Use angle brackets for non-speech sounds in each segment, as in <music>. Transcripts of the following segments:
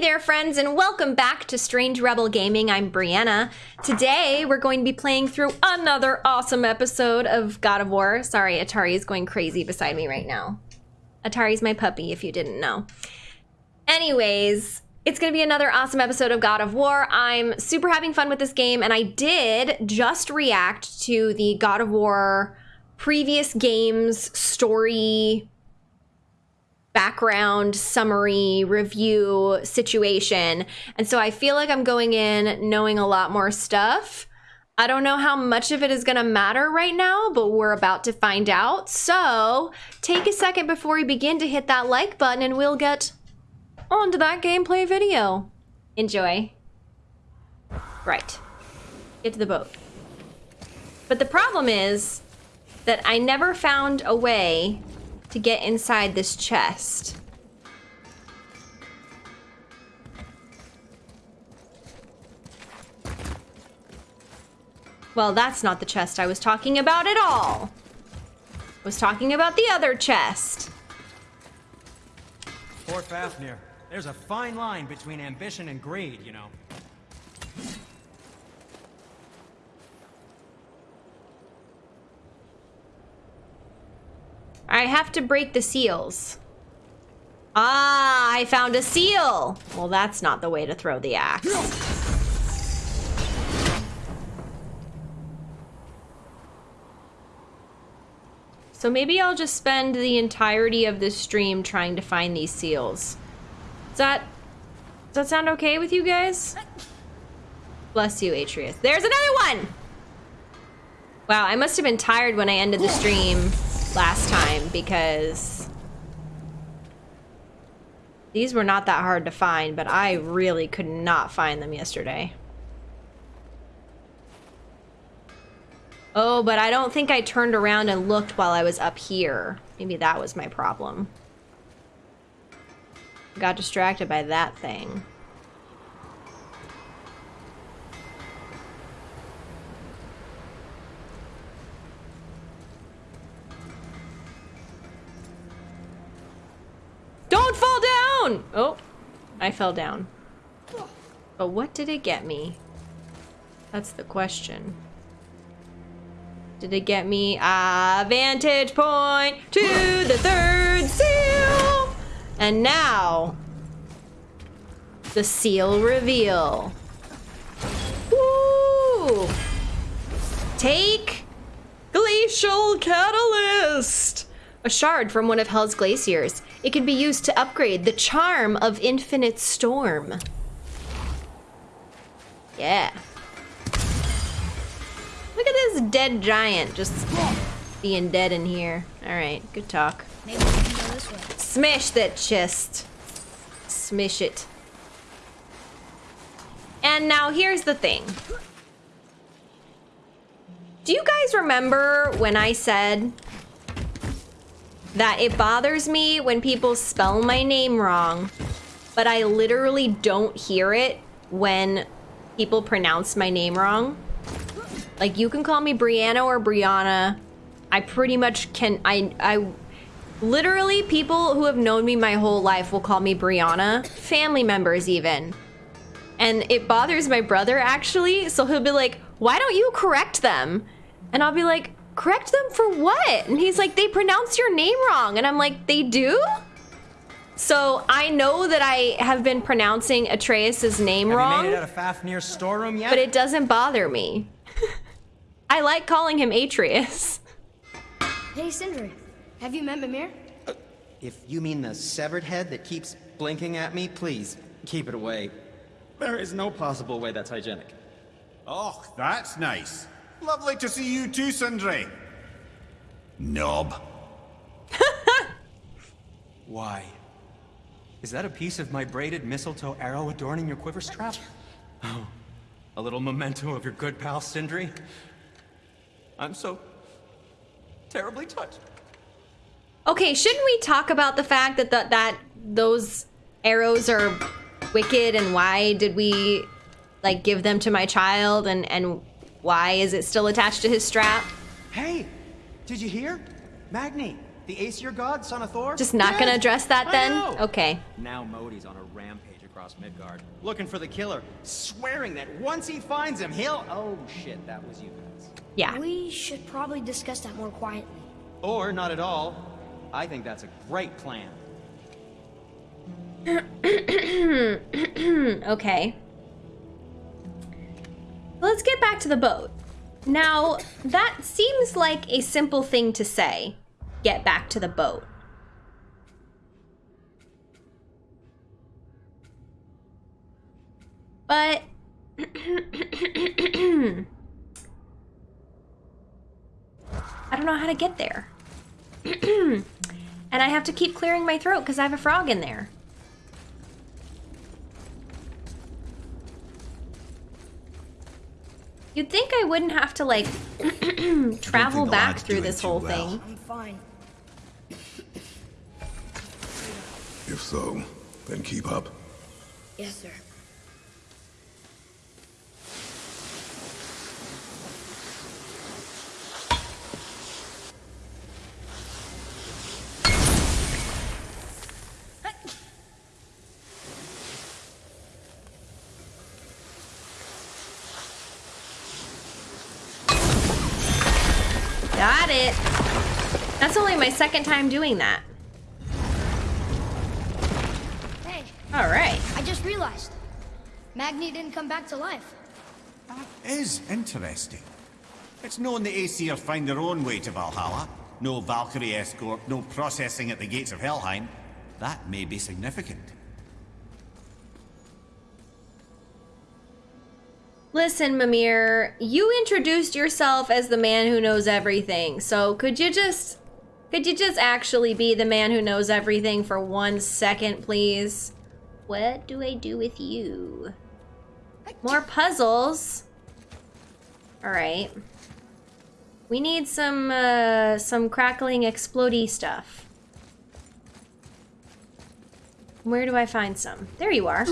Hey there, friends, and welcome back to Strange Rebel Gaming. I'm Brianna. Today, we're going to be playing through another awesome episode of God of War. Sorry, Atari is going crazy beside me right now. Atari's my puppy, if you didn't know. Anyways, it's going to be another awesome episode of God of War. I'm super having fun with this game, and I did just react to the God of War previous games story background summary review situation. And so I feel like I'm going in knowing a lot more stuff. I don't know how much of it is going to matter right now, but we're about to find out. So take a second before we begin to hit that like button and we'll get onto that gameplay video. Enjoy. Right. Get to the boat. But the problem is that I never found a way to get inside this chest. Well, that's not the chest I was talking about at all. I was talking about the other chest. Poor Fafnir. There's a fine line between ambition and greed, you know. I have to break the seals. Ah, I found a seal. Well, that's not the way to throw the axe. So maybe I'll just spend the entirety of this stream trying to find these seals. Does that, does that sound okay with you guys? Bless you, Atreus. There's another one! Wow, I must have been tired when I ended the stream last time because these were not that hard to find, but I really could not find them yesterday. Oh, but I don't think I turned around and looked while I was up here. Maybe that was my problem. Got distracted by that thing. Don't fall down! Oh, I fell down. But what did it get me? That's the question. Did it get me a vantage point to the third seal? And now, the seal reveal. Woo! Take Glacial Catalyst! A shard from one of Hell's glaciers. It can be used to upgrade the charm of Infinite Storm. Yeah. Look at this dead giant just being dead in here. Alright, good talk. Maybe we can go this way. Smash that chest. Smish it. And now here's the thing. Do you guys remember when I said that it bothers me when people spell my name wrong, but I literally don't hear it when people pronounce my name wrong? Like you can call me Brianna or Brianna. I pretty much can I I literally people who have known me my whole life will call me Brianna, family members even. And it bothers my brother actually, so he'll be like, "Why don't you correct them?" And I'll be like, "Correct them for what?" And he's like, "They pronounce your name wrong." And I'm like, "They do?" So I know that I have been pronouncing Atreus's name Have wrong you made it out of Fafnir's storeroom yet? but it doesn't bother me. <laughs> I like calling him Atreus. Hey, Sindri. Have you met Mimir? Uh, if you mean the severed head that keeps blinking at me, please, keep it away. There is no possible way that's hygienic. Oh, that's nice. Lovely to see you too, Sindri. Knob. <laughs> Why? Is that a piece of my braided mistletoe arrow adorning your quiver strap? Oh, a little memento of your good pal Sindri? I'm so terribly touched. Okay, shouldn't we talk about the fact that the, that those arrows are wicked and why did we like give them to my child and and why is it still attached to his strap? Hey, did you hear? Magni, The Aesir god, son of Thor? Just not gonna address that then? Okay. Now Modi's on a rampage across Midgard, looking for the killer, swearing that once he finds him, he'll. Oh shit, that was you guys. Yeah. We should probably discuss that more quietly. Or not at all. I think that's a great plan. <clears throat> okay. Let's get back to the boat. Now, that seems like a simple thing to say. Get back to the boat. But <clears throat> I don't know how to get there. <clears throat> and I have to keep clearing my throat because I have a frog in there. You'd think I wouldn't have to like <clears throat> travel back through this whole well. thing. I'm fine. If so, then keep up. Yes, sir. Got it. That's only my second time doing that. Hey, All right. I just realized. Magni didn't come back to life. That is interesting. It's known the Aesir find their own way to Valhalla. No Valkyrie escort, no processing at the gates of Helheim. That may be significant. Listen, Mimir, you introduced yourself as the man who knows everything. So could you just could you just actually be the man who knows everything for one second, please? What do I do with you? More puzzles. All right. We need some uh, some crackling explodey stuff. Where do I find some? There you are. <coughs>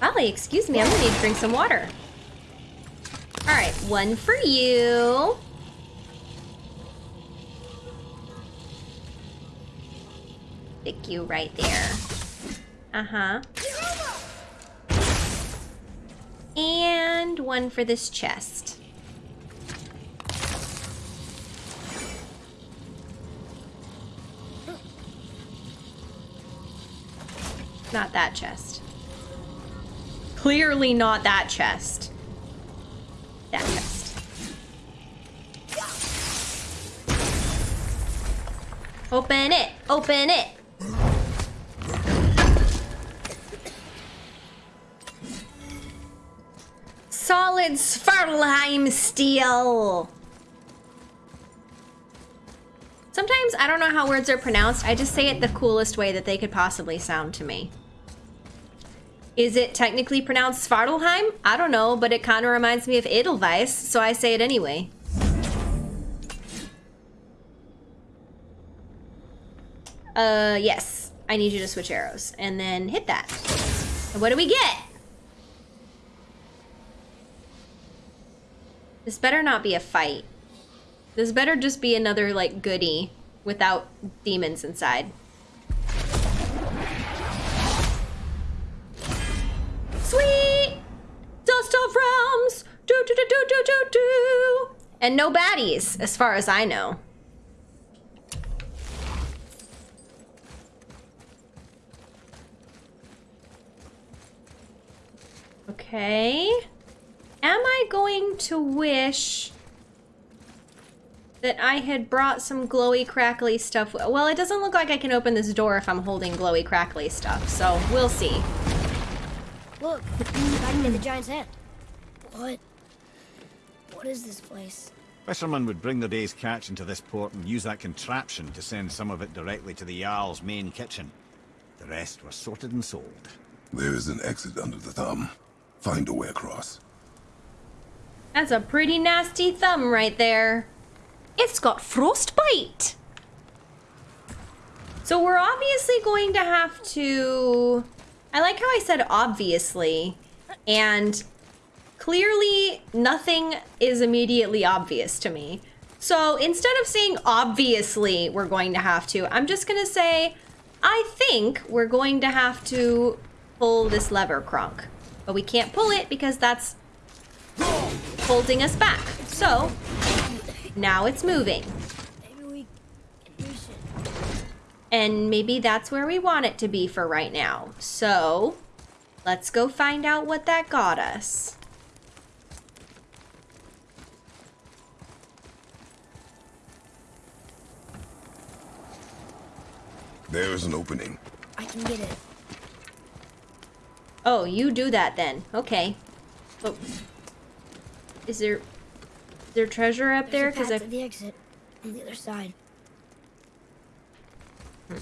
Golly, excuse me, I'm gonna need to drink some water. Alright, one for you. You right there. Uh-huh. And one for this chest. Not that chest. Clearly not that chest. That chest. Open it! Open it! Solid Svartalheim steel! Sometimes I don't know how words are pronounced. I just say it the coolest way that they could possibly sound to me. Is it technically pronounced Svartalheim? I don't know, but it kind of reminds me of Edelweiss, so I say it anyway. Uh, yes. I need you to switch arrows. And then hit that. And what do we get? This better not be a fight. This better just be another, like, goodie without demons inside. Sweet! Dust of realms! Do do do do do do do! And no baddies, as far as I know. Okay. Am I going to wish that I had brought some glowy crackly stuff? Well, it doesn't look like I can open this door if I'm holding glowy crackly stuff, so we'll see. Look, Magni in the giant's hand. What? What is this place? Fishermen would bring their day's catch into this port and use that contraption to send some of it directly to the Jarl's main kitchen. The rest were sorted and sold. There is an exit under the thumb. Find a way across. That's a pretty nasty thumb right there. It's got frostbite. So we're obviously going to have to... I like how I said obviously, and clearly nothing is immediately obvious to me. So instead of saying obviously we're going to have to, I'm just gonna say I think we're going to have to pull this lever, Kronk. But we can't pull it because that's holding us back. So now it's moving. Maybe we can reach it. And maybe that's where we want it to be for right now. So let's go find out what that got us. There's an opening. I can get it. Oh, you do that then. Okay. But is there is there treasure up there? There's a Because I the exit on the other side. Hmm.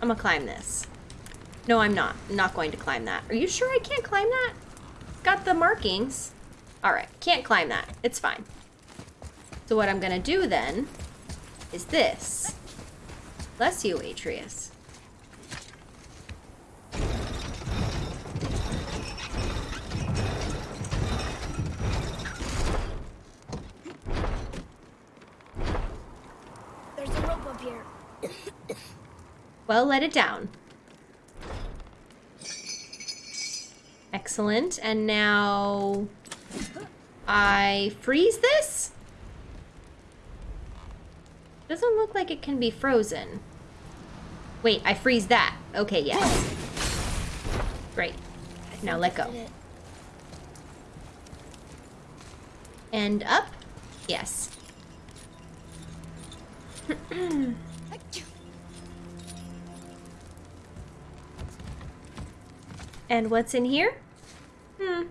I'm gonna climb this. No, I'm not. I'm not going to climb that. Are you sure I can't climb that? It's got the markings. All right, can't climb that. It's fine. So what I'm gonna do then is this. Bless you, Atreus. There's a rope up here. Well, let it down. Excellent. And now I freeze this? Doesn't look like it can be frozen. Wait, I freeze that. Okay, yes. Great. Now let go. And up? Yes. <clears throat> and what's in here? Hmm.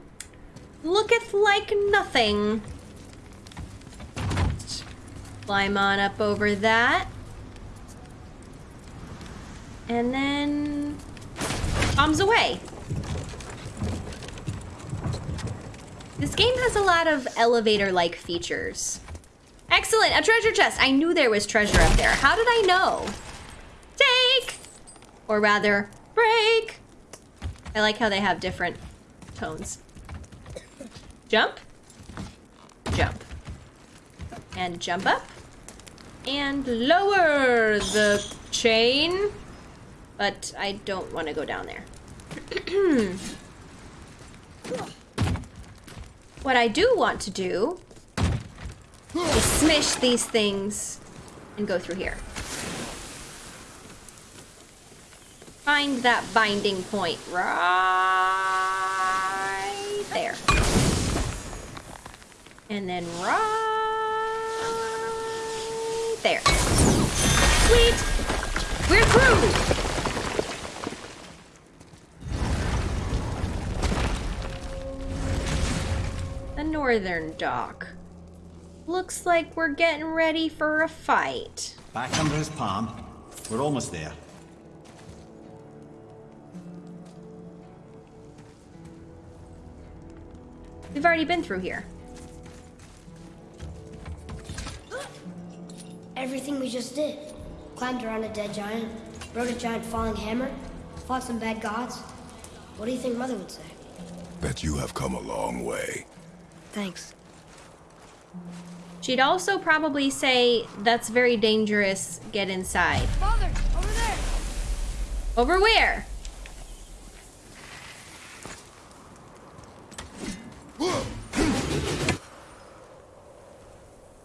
Looketh like nothing. Climb on up over that. And then bombs away. This game has a lot of elevator-like features. Excellent, a treasure chest. I knew there was treasure up there. How did I know? Take! Or rather, break. I like how they have different tones. Jump. Jump. And jump up. And lower the chain. But I don't want to go down there. <clears throat> What I do want to do is smish these things and go through here. Find that binding point right there. And then right there. Sweet! We're through! The northern dock. Looks like we're getting ready for a fight. Back under his palm. We're almost there. We've already been through here. Everything we just did. Climbed around a dead giant, rode a giant falling hammer, fought some bad gods. What do you think Mother would say? Bet you have come a long way. Thanks. She'd also probably say, that's very dangerous, get inside. Father, over there! Over where?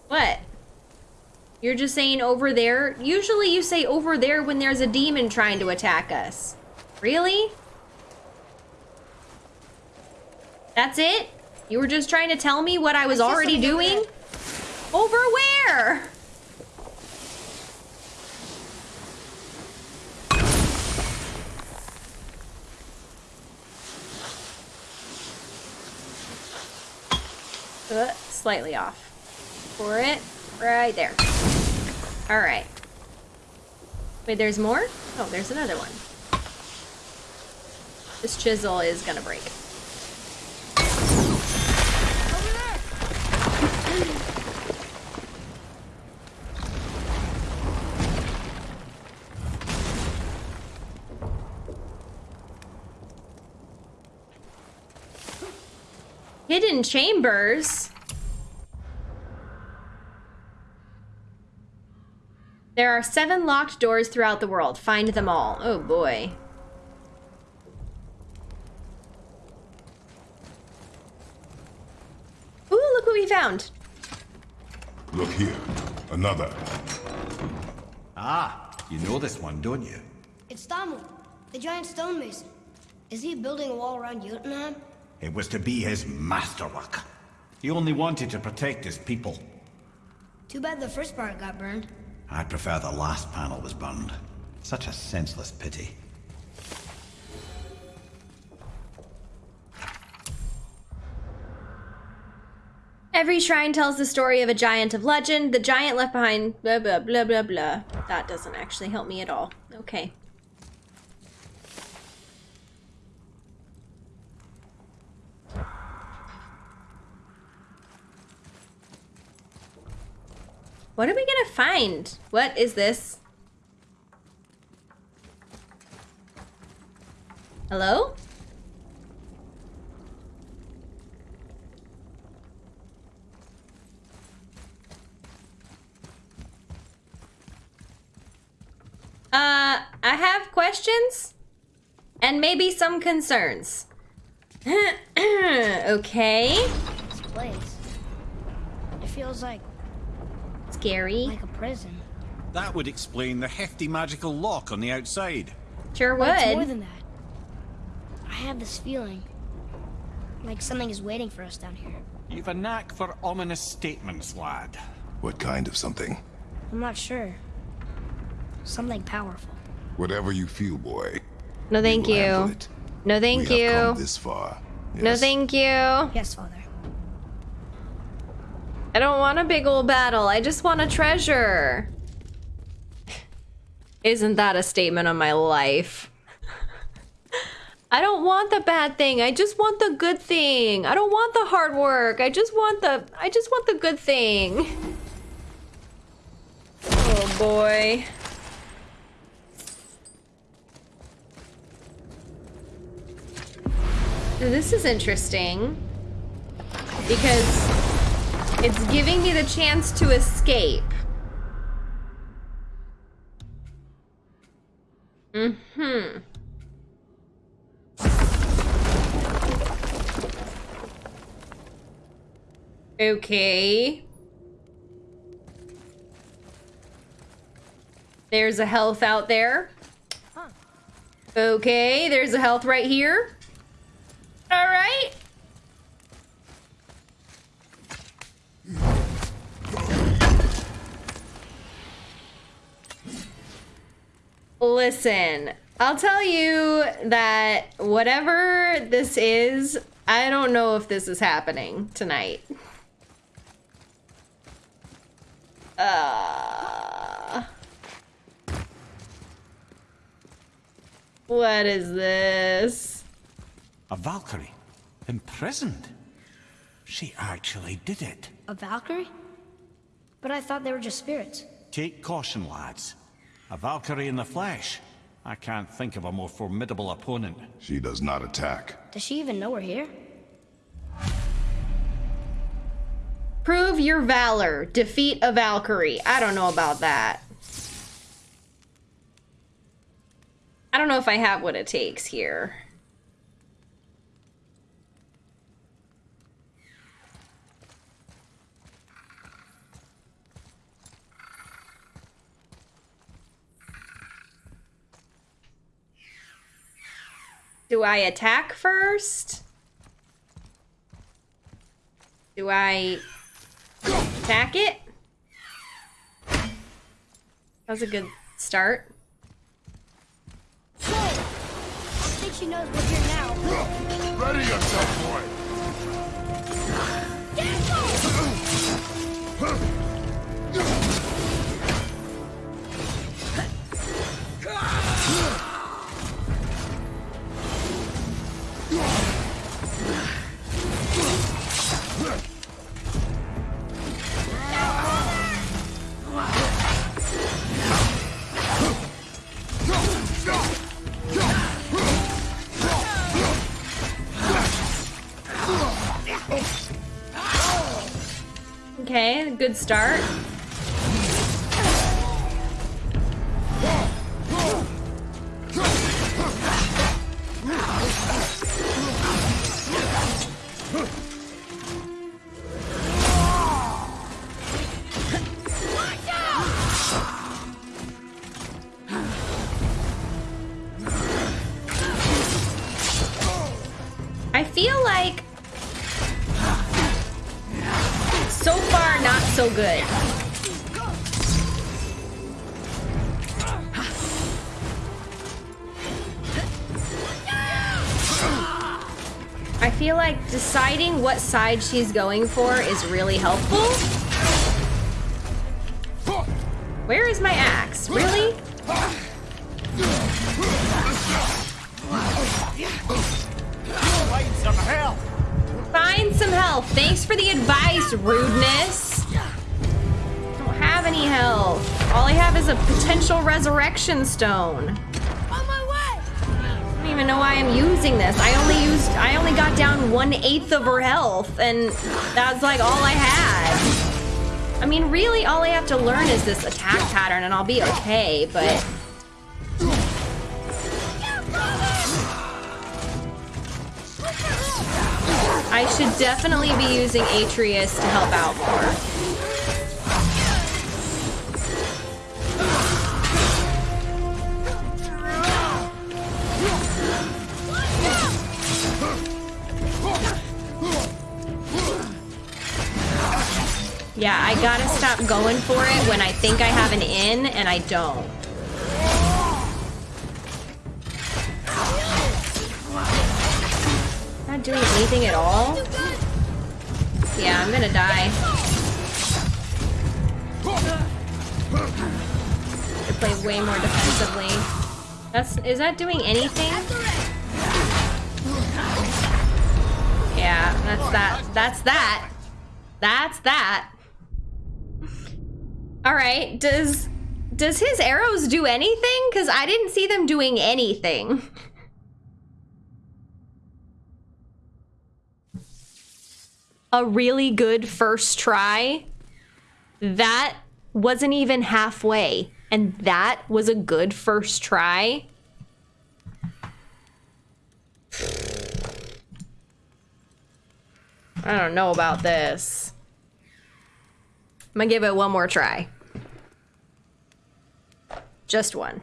What? You're just saying over there? Usually you say over there when there's a demon trying to attack us. Really? That's it? You were just trying to tell me what I was I already doing? Over where? Uh, slightly off. For it, right there. All right. Wait, there's more? Oh, there's another one. This chisel is gonna break. in chambers. There are seven locked doors throughout the world. Find them all. Oh boy. Ooh, look what we found. Look here. Another. Ah, you know this one, don't you? It's Thamur, the giant stonemason. Is he building a wall around Jotunheim? It was to be his masterwork. He only wanted to protect his people. Too bad the first part got burned. I'd prefer the last panel was burned. Such a senseless pity. Every shrine tells the story of a giant of legend. The giant left behind blah blah blah blah blah. That doesn't actually help me at all. Okay. What are we gonna find? What is this? Hello? Uh, I have questions and maybe some concerns. <clears throat> okay. This place. It feels like Scary. like a prison. That would explain the hefty magical lock on the outside. Sure But it's more than that. I have this feeling like something is waiting for us down here. You've a knack for ominous statements, lad. What kind of something? I'm not sure. Something powerful. Whatever you feel, boy. No, thank we will handle you. No, thank we have come you. this far. No, thank you. Yes, Father. I don't want a big old battle. I just want a treasure. Isn't that a statement on my life? I don't want the bad thing. I just want the good thing. I don't want the hard work. I just want the I just want the good thing. Oh boy. This is interesting because it's giving me the chance to escape. Mm-hmm. Okay. There's a health out there. Okay, there's a health right here. All right. Listen, I'll tell you that whatever this is, I don't know if this is happening tonight. Uh, what is this? A Valkyrie? Imprisoned? She actually did it. A Valkyrie? But I thought they were just spirits. Take caution, lads. A Valkyrie in the flesh. I can't think of a more formidable opponent. She does not attack. Does she even know we're here? Prove your valor. Defeat a Valkyrie. I don't know about that. I don't know if I have what it takes here. Do I attack first? Do I attack it? That was a good start. I think she knows we're here now. Ready yourself, boy! <laughs> Okay, good start. So good. I feel like deciding what side she's going for is really helpful. Where is my axe? Really? Find some help! Thanks for the advice, rudeness. Potential resurrection stone. On my way! I don't even know why I'm using this. I only used, I only got down one eighth of her health, and that's like all I had. I mean, really, all I have to learn is this attack pattern, and I'll be okay. But I should definitely be using Atreus to help out more. Yeah, I gotta stop going for it when I think I have an in and I don't. Not doing anything at all? Yeah, I'm gonna die. I play way more defensively. That's is that doing anything? Yeah, that's that. That's that. That's that. All right. Does does his arrows do anything? Cuz I didn't see them doing anything. A really good first try. That wasn't even halfway. And that was a good first try. I don't know about this. I'm gonna give it one more try. Just one.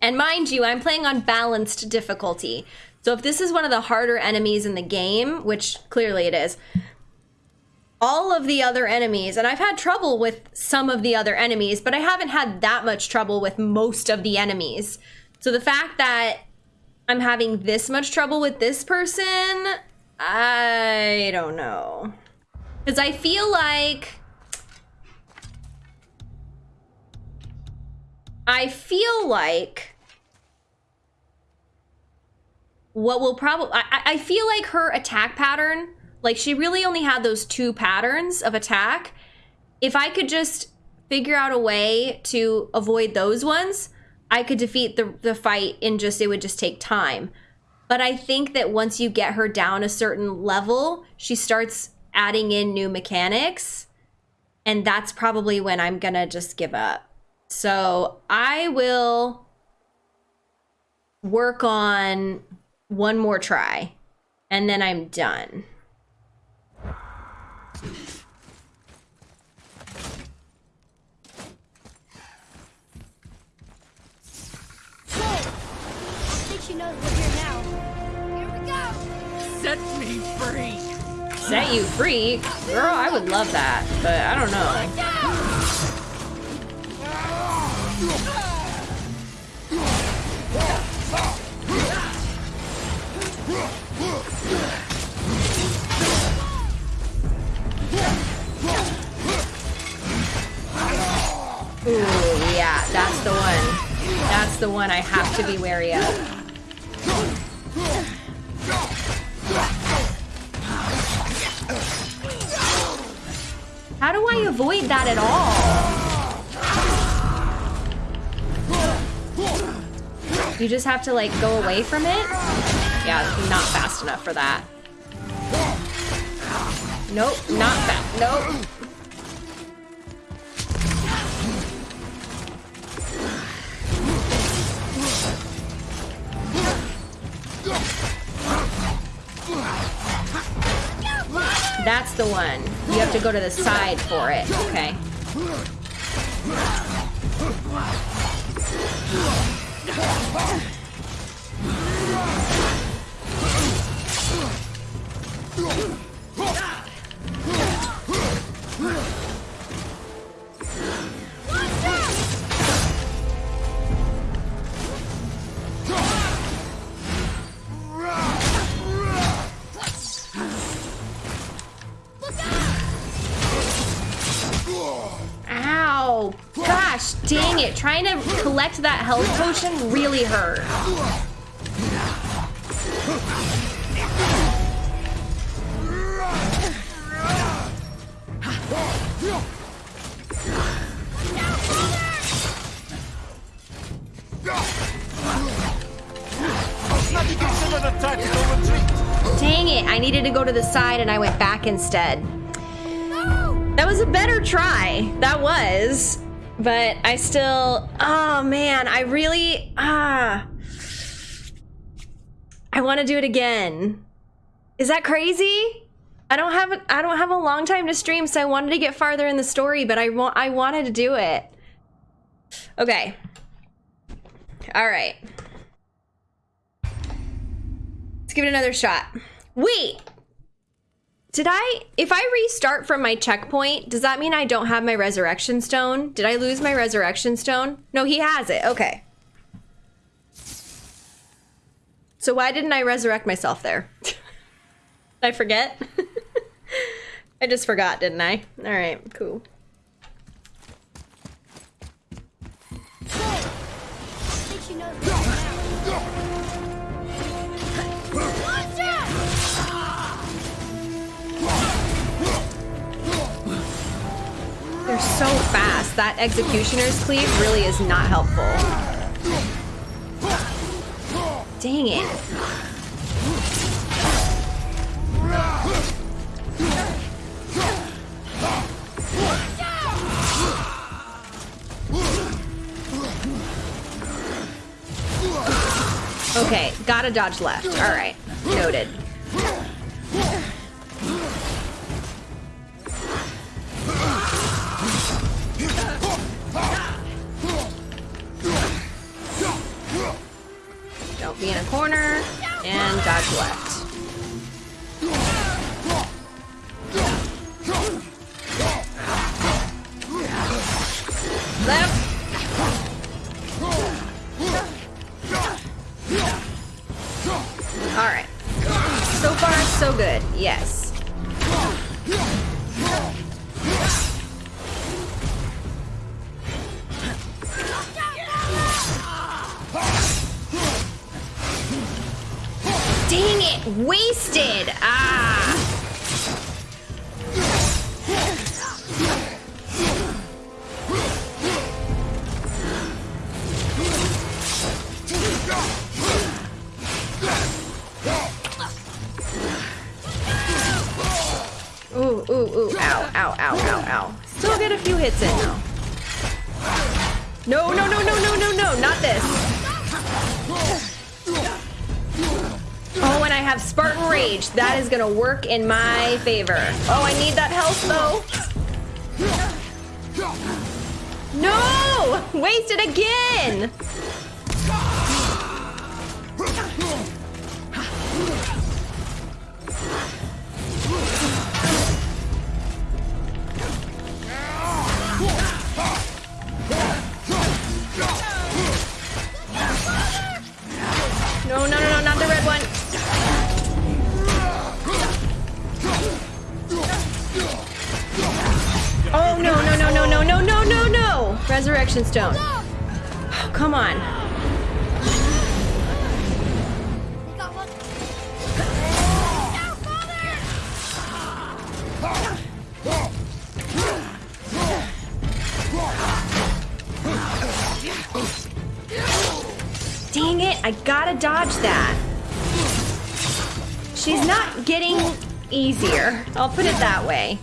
And mind you, I'm playing on balanced difficulty. So if this is one of the harder enemies in the game, which clearly it is, all of the other enemies, and I've had trouble with some of the other enemies, but I haven't had that much trouble with most of the enemies. So the fact that I'm having this much trouble with this person, I don't know. Because I feel like. I feel like. What will probably. I, I feel like her attack pattern, like she really only had those two patterns of attack. If I could just figure out a way to avoid those ones, I could defeat the, the fight in just, it would just take time. But I think that once you get her down a certain level, she starts adding in new mechanics. And that's probably when I'm gonna just give up. So I will work on one more try and then I'm done. Set you free? Girl, I would love that, but I don't know. Ooh, yeah, that's the one. That's the one I have to be wary of. How do I avoid that at all? You just have to like go away from it? Yeah, not fast enough for that. Nope, not fast. Nope. That's the one. You have to go to the side for it. Okay. Health potion really hurt. Dang it, I needed to go to the side and I went back instead. That was a better try. That was. But I still, oh man, I really, ah. I want to do it again. Is that crazy? I don't have I don't have a long time to stream, so I wanted to get farther in the story, but I want I wanted to do it. Okay. All right. Let's give it another shot. Wait. Did I if I restart from my checkpoint, does that mean I don't have my resurrection stone? Did I lose my resurrection stone? No, he has it. Okay. So why didn't I resurrect myself there? <laughs> I forget? <laughs> I just forgot, didn't I? All right, cool. They're so fast. That executioner's cleave really is not helpful. Dang it. Okay, gotta dodge left. All right, noted. In my favor. Oh, I need that health, though. No! Wasted again! I'll put it that way.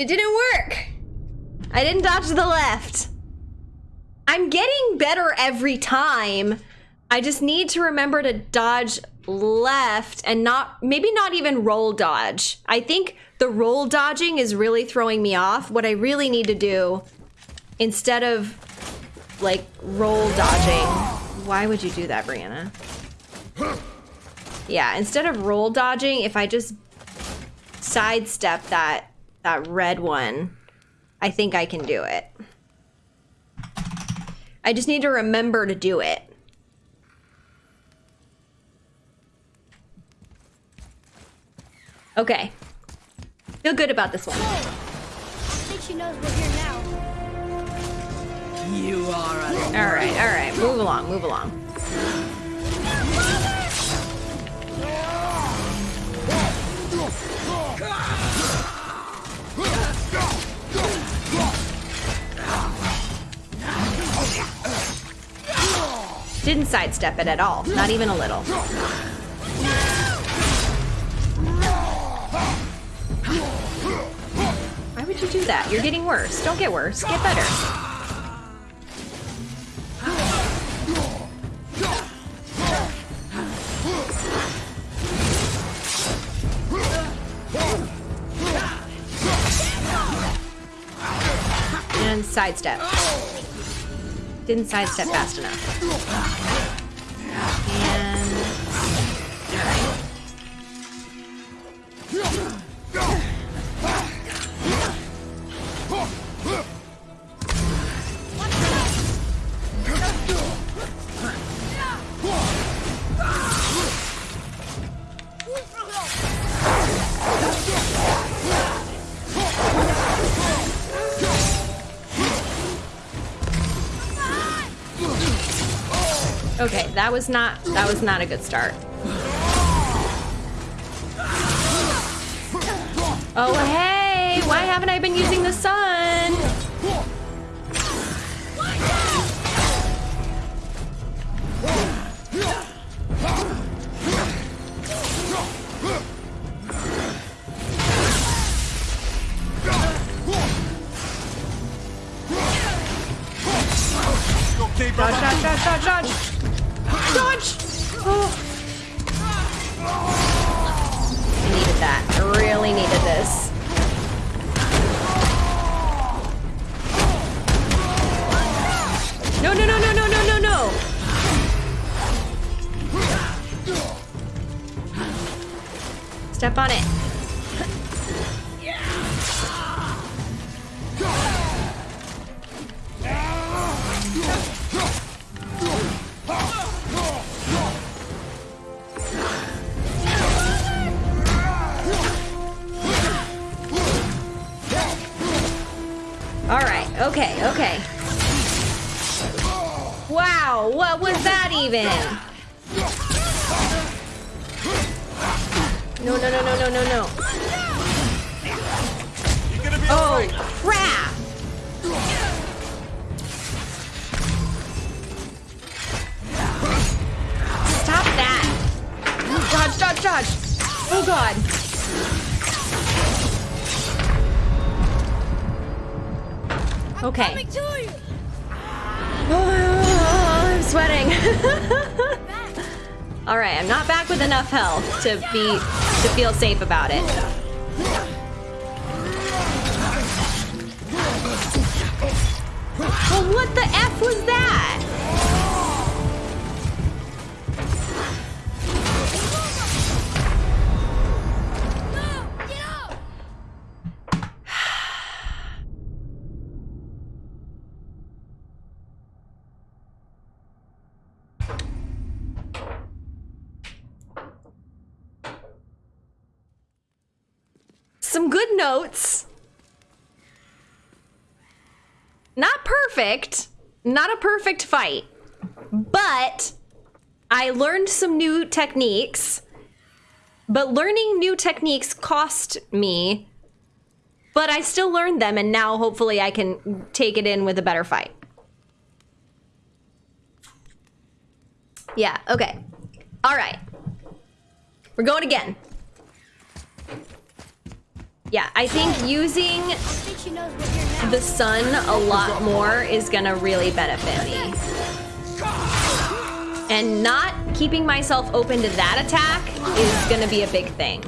It didn't work. I didn't dodge to the left. I'm getting better every time. I just need to remember to dodge left and not, maybe not even roll dodge. I think the roll dodging is really throwing me off. What I really need to do, instead of like roll dodging. Why would you do that, Brianna? Yeah, instead of roll dodging, if I just sidestep that that red one, I think I can do it. I just need to remember to do it. Okay. Feel good about this one. I think she knows we're here now. You are All right, all right. Move along, move along. Didn't sidestep it at all. Not even a little. Why would you do that? You're getting worse. Don't get worse. Get better. And sidestep. Didn't sidestep fast enough. Was not that was not a good start. Step on it. All right. Okay. Okay. Wow. What was that even? To be to feel safe about it. Some good notes. Not perfect. Not a perfect fight. But I learned some new techniques. But learning new techniques cost me. But I still learned them, and now hopefully I can take it in with a better fight. Yeah, okay. All right. We're going again. Yeah, I think using the son a lot more is gonna really benefit me. And not keeping myself open to that attack is gonna be a big thing.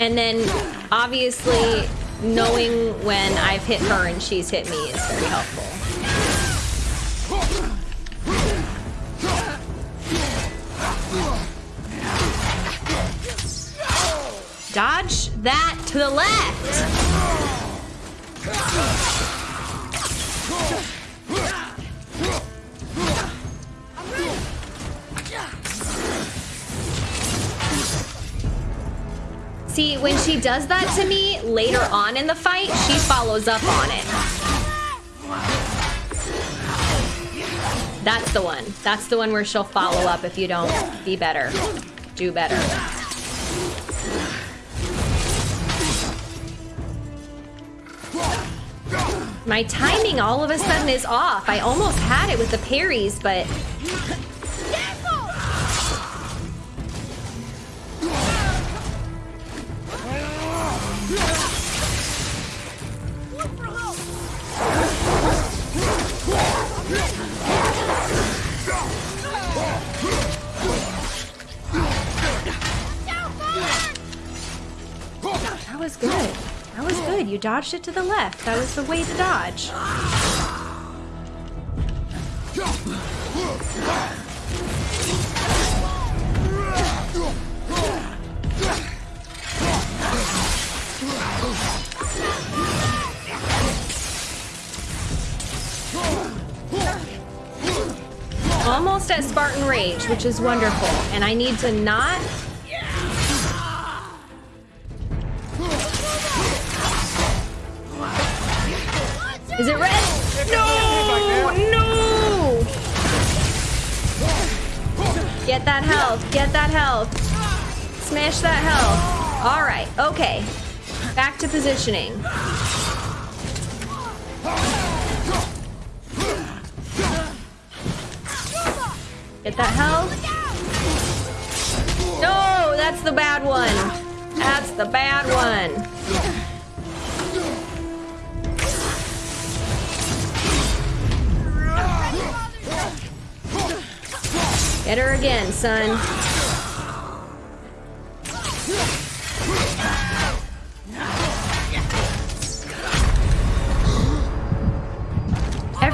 And then obviously knowing when I've hit her and she's hit me is very helpful. Yeah. Dodge that to the left. See, when she does that to me later on in the fight, she follows up on it. That's the one. That's the one where she'll follow up if you don't be better. Do better. My timing all of a sudden is off. I almost had it with the parries, but dodged it to the left. That was the way to dodge. Almost at Spartan Rage, which is wonderful. And I need to not Smash that health. All right. Okay. Back to positioning. Get that health. No, that's the bad one. That's the bad one. Get her again, son.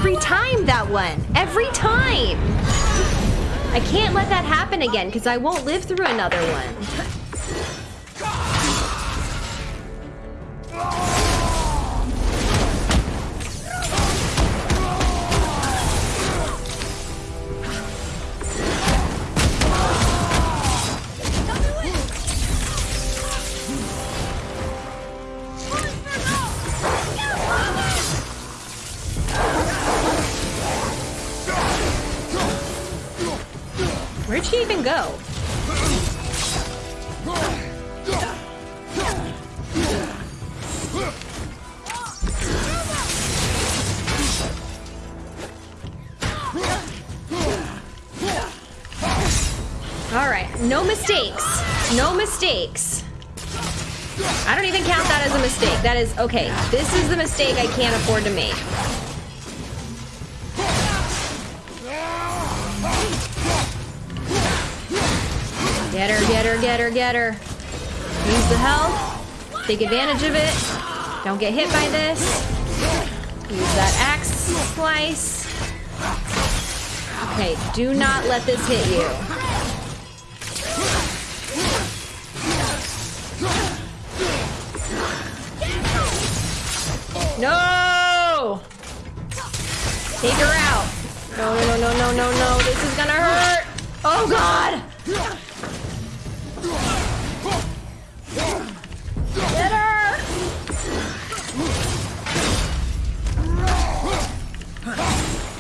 Every time that one. Every time. I can't let that happen again because I won't live through another one. All right, no mistakes. No mistakes. I don't even count that as a mistake. That is, okay, this is the mistake I can't afford to make. Get her, get her, get her, get her. Use the health. Take advantage of it. Don't get hit by this. Use that axe slice. Okay, do not let this hit you. No! Take her out. No, no, no, no, no, no, no. This is gonna hurt. Oh, God! Get her!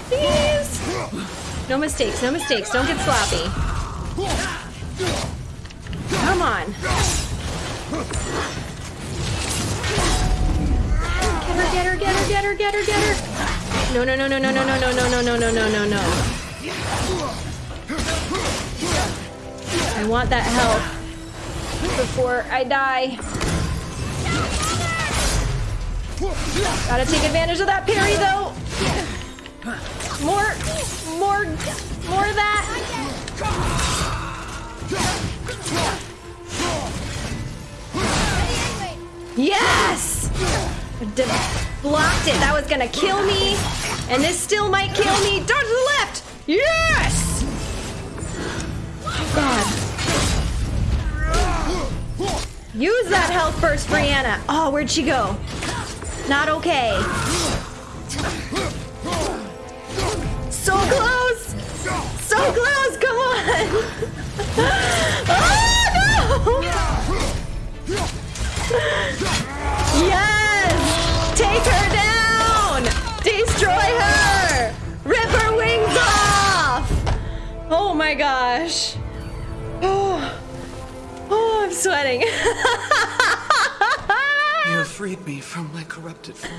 Please! No mistakes, no mistakes. Don't get sloppy. Come on. Her, get her, get her, get her, get her, get her. No, no, no, no, no, no, no, no, no, no, no, no, no, no, no. I want that health before I die. Gotta take advantage of that parry though. More, more, more of that. Yes! Blocked it. That was gonna kill me. And this still might kill me. Dodge to the left! Yes! Oh, God. Use that health first, Brianna. Oh, where'd she go? Not okay. So close! So close! Come on! <laughs> my gosh. Oh, oh I'm sweating. <laughs> You have freed me from my corrupted form.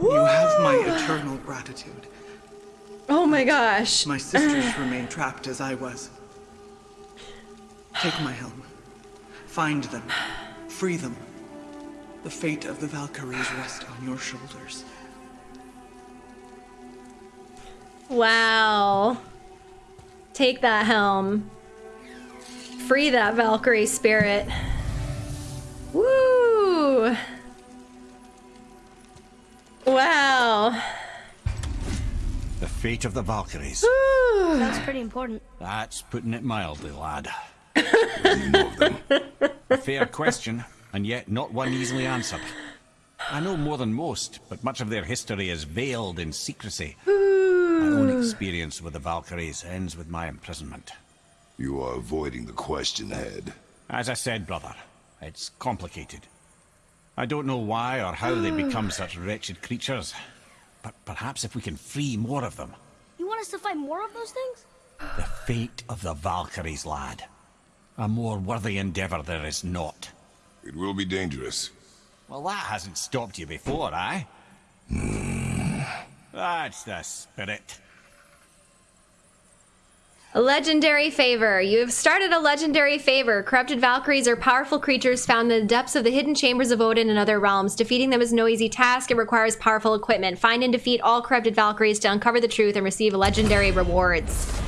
You have my eternal gratitude. oh my gosh. My sisters <sighs> remain trapped as I was. Take my helm. Find them. Free them. The fate of the Valkyries rests on your shoulders. Wow. Take that helm. Free that Valkyrie spirit. Woo! Wow. The fate of the Valkyries. That's pretty important. That's putting it mildly, lad. You know of them. A fair question, and yet not one easily answered. I know more than most, but much of their history is veiled in secrecy. My own experience with the Valkyries ends with my imprisonment. You are avoiding the question, Head. As I said, brother, it's complicated. I don't know why or how they become such wretched creatures, but perhaps if we can free more of them. You want us to find more of those things? The fate of the Valkyries, lad. A more worthy endeavor there is not. It will be dangerous. Well, that hasn't stopped you before, eh? That's the spirit. A legendary favor. You have started a legendary favor. Corrupted Valkyries are powerful creatures found in the depths of the hidden chambers of Odin and other realms. Defeating them is no easy task. It requires powerful equipment. Find and defeat all corrupted Valkyries to uncover the truth and receive legendary rewards.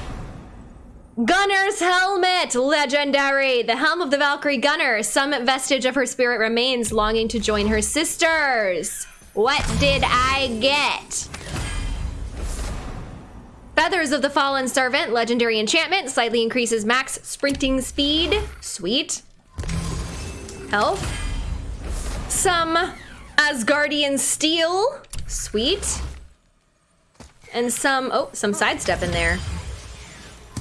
Gunnr's helmet, legendary. The helm of the Valkyrie Gunnr. Some vestige of her spirit remains, longing to join her sisters. What did I get? Feathers of the Fallen Servant, legendary enchantment, slightly increases max sprinting speed. Sweet. Health. Some Asgardian steel. Sweet. And some, oh, some sidestep in there.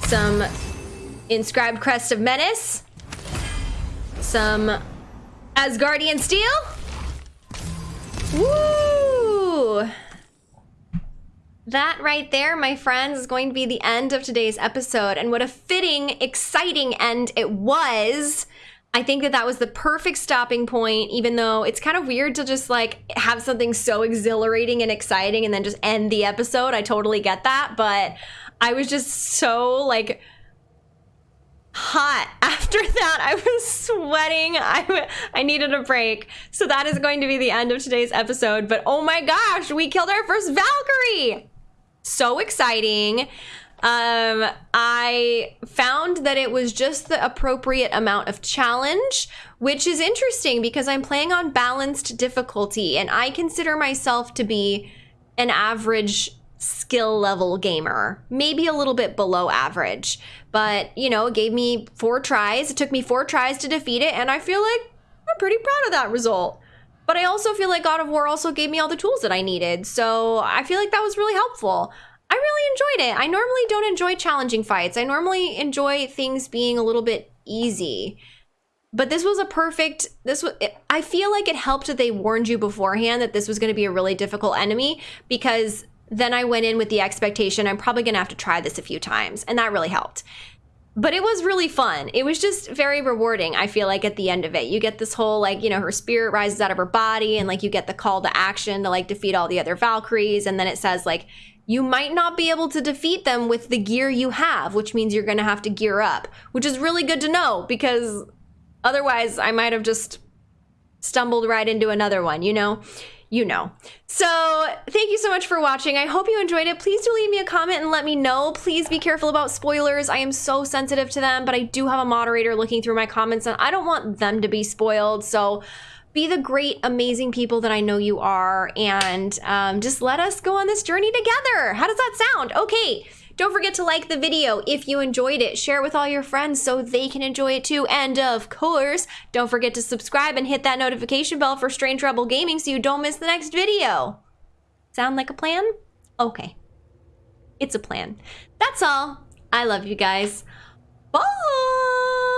Some inscribed crest of menace. Some Asgardian steel. Woo! That right there, my friends, is going to be the end of today's episode. And what a fitting, exciting end it was. I think that that was the perfect stopping point, even though it's kind of weird to just like have something so exhilarating and exciting and then just end the episode. I totally get that. But I was just so like hot <laughs> after that i was sweating I, I needed a break so that is going to be the end of today's episode but oh my gosh we killed our first valkyrie so exciting um i found that it was just the appropriate amount of challenge which is interesting because i'm playing on balanced difficulty and i consider myself to be an average skill level gamer, maybe a little bit below average. But, you know, it gave me four tries. It took me four tries to defeat it, and I feel like I'm pretty proud of that result. But I also feel like God of War also gave me all the tools that I needed. So I feel like that was really helpful. I really enjoyed it. I normally don't enjoy challenging fights. I normally enjoy things being a little bit easy. But this was a perfect this was I feel like it helped that they warned you beforehand that this was going to be a really difficult enemy because then I went in with the expectation I'm probably going to have to try this a few times, and that really helped. But it was really fun. It was just very rewarding, I feel like, at the end of it. You get this whole, like, you know, her spirit rises out of her body, and, like, you get the call to action to, like, defeat all the other Valkyries. And then it says, like, you might not be able to defeat them with the gear you have, which means you're going to have to gear up, which is really good to know because otherwise I might have just stumbled right into another one, you know? You know. So thank you so much for watching. I hope you enjoyed it. Please do leave me a comment and let me know. Please be careful about spoilers. I am so sensitive to them, but I do have a moderator looking through my comments and I don't want them to be spoiled. So be the great, amazing people that I know you are and um, just let us go on this journey together. How does that sound? Okay. Don't forget to like the video if you enjoyed it. Share it with all your friends so they can enjoy it too. And of course, don't forget to subscribe and hit that notification bell for Strange Rebel Gaming so you don't miss the next video. Sound like a plan? Okay. It's a plan. That's all. I love you guys. Bye!